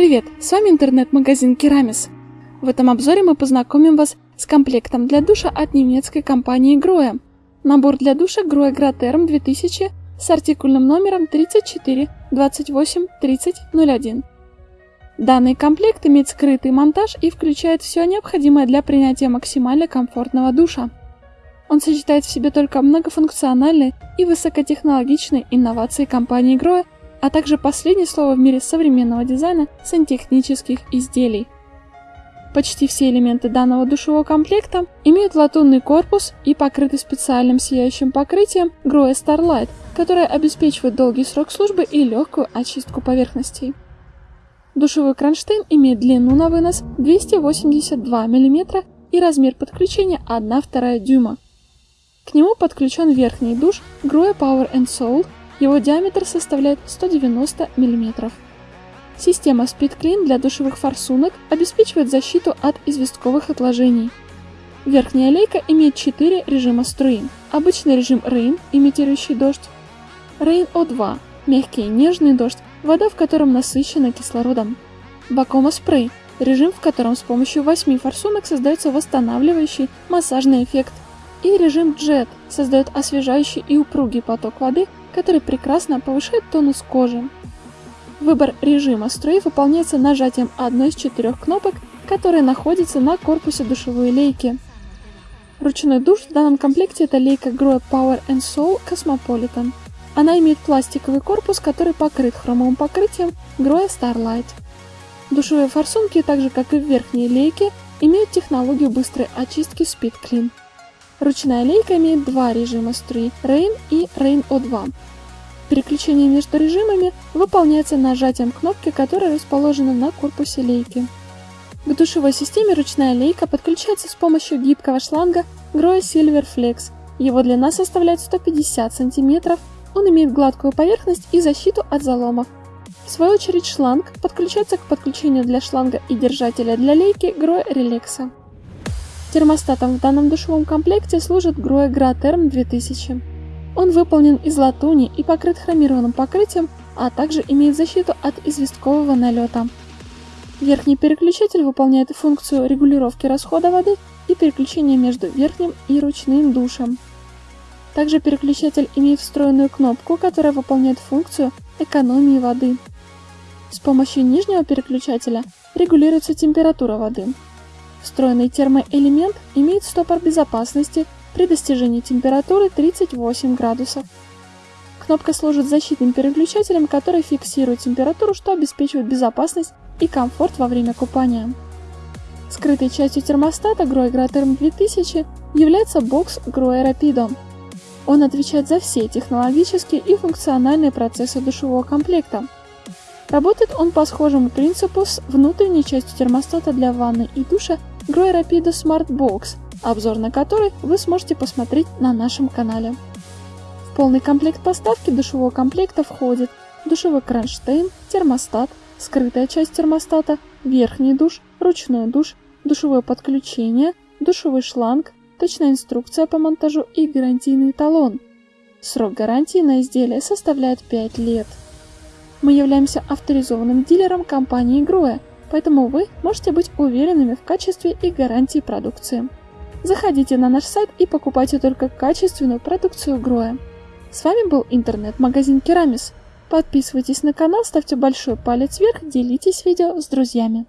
Привет, с вами интернет-магазин Керамис. В этом обзоре мы познакомим вас с комплектом для душа от немецкой компании Grohe. Набор для душа Grohe Graterm 2000 с артикульным номером 34 28 30 01. Данный комплект имеет скрытый монтаж и включает все необходимое для принятия максимально комфортного душа. Он сочетает в себе только многофункциональные и высокотехнологичные инновации компании Grohe а также последнее слово в мире современного дизайна сантехнических изделий. Почти все элементы данного душевого комплекта имеют латунный корпус и покрыты специальным сияющим покрытием Grohe Starlight, которое обеспечивает долгий срок службы и легкую очистку поверхностей. Душевой кронштейн имеет длину на вынос 282 мм и размер подключения 1,2 дюйма. К нему подключен верхний душ Grohe Power and Soul его диаметр составляет 190 мм. Система Speed Clean для душевых форсунок обеспечивает защиту от известковых отложений. Верхняя лейка имеет 4 режима струи. Обычный режим Rain, имитирующий дождь. Rain O2 – мягкий нежный дождь, вода в котором насыщена кислородом. Бакома спрей – режим, в котором с помощью 8 форсунок создается восстанавливающий массажный эффект. И режим Jet создает освежающий и упругий поток воды который прекрасно повышает тонус кожи. Выбор режима струи выполняется нажатием одной из четырех кнопок, которые находятся на корпусе душевой лейки. Ручной душ в данном комплекте это лейка Grow Power and Soul Cosmopolitan. Она имеет пластиковый корпус, который покрыт хромовым покрытием Grow Starlight. Душевые форсунки, так же как и в верхней лейке, имеют технологию быстрой очистки Speed Clean. Ручная лейка имеет два режима струи – Rain и Rain O2. Переключение между режимами выполняется нажатием кнопки, которая расположена на корпусе лейки. К душевой системе ручная лейка подключается с помощью гибкого шланга Grohe Silver Flex. Его длина составляет 150 см, он имеет гладкую поверхность и защиту от заломов. В свою очередь шланг подключается к подключению для шланга и держателя для лейки Grohe Relaxa. Термостатом в данном душевом комплекте служит Grohe Graterm 2000. Он выполнен из латуни и покрыт хромированным покрытием, а также имеет защиту от известкового налета. Верхний переключатель выполняет функцию регулировки расхода воды и переключения между верхним и ручным душем. Также переключатель имеет встроенную кнопку, которая выполняет функцию экономии воды. С помощью нижнего переключателя регулируется температура воды. Встроенный термоэлемент имеет стопор безопасности при достижении температуры 38 градусов. Кнопка служит защитным переключателем, который фиксирует температуру, что обеспечивает безопасность и комфорт во время купания. Скрытой частью термостата Grohe Graterm 2000 является бокс Grohe Rapido. Он отвечает за все технологические и функциональные процессы душевого комплекта. Работает он по схожему принципу с внутренней частью термостата для ванны и душа Grow Rapido Smart Box, обзор на который вы сможете посмотреть на нашем канале. В полный комплект поставки душевого комплекта входит душевой кронштейн, термостат, скрытая часть термостата, верхний душ, ручной душ, душевое подключение, душевой шланг, точная инструкция по монтажу и гарантийный талон. Срок гарантии на изделие составляет 5 лет. Мы являемся авторизованным дилером компании Grohe, поэтому вы можете быть уверенными в качестве и гарантии продукции. Заходите на наш сайт и покупайте только качественную продукцию Гроя. С вами был интернет-магазин Керамис. Подписывайтесь на канал, ставьте большой палец вверх, делитесь видео с друзьями.